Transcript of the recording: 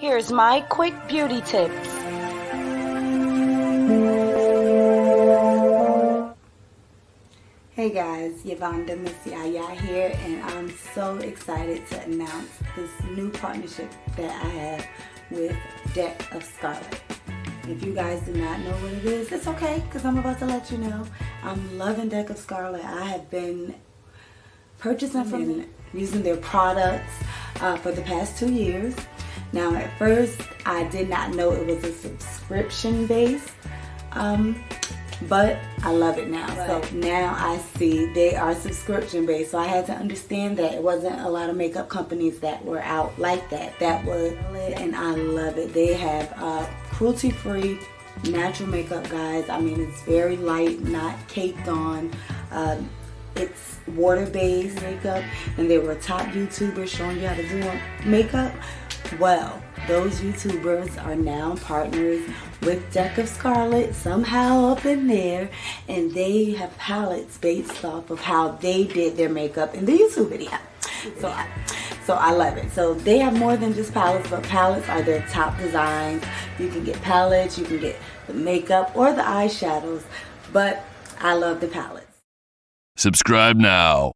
Here's my quick beauty tips. Hey guys, Yvonne Miss Yaya here and I'm so excited to announce this new partnership that I have with Deck of Scarlet. If you guys do not know what it is, it's okay because I'm about to let you know. I'm loving Deck of Scarlet. I have been purchasing from them, using their products uh, for the past two years. Now at first I did not know it was a subscription base um, but I love it now. Right. So now I see they are subscription based. So I had to understand that it wasn't a lot of makeup companies that were out like that. That was and I love it. They have uh, cruelty free natural makeup guys. I mean it's very light, not caked on. Um, it's water-based makeup and they were top YouTubers showing you how to do makeup. Well, those YouTubers are now partners with Deck of Scarlet somehow up in there and they have palettes based off of how they did their makeup in the YouTube video. So I, so I love it. So they have more than just palettes, but palettes are their top designs. You can get palettes, you can get the makeup or the eyeshadows, but I love the palettes. Subscribe now.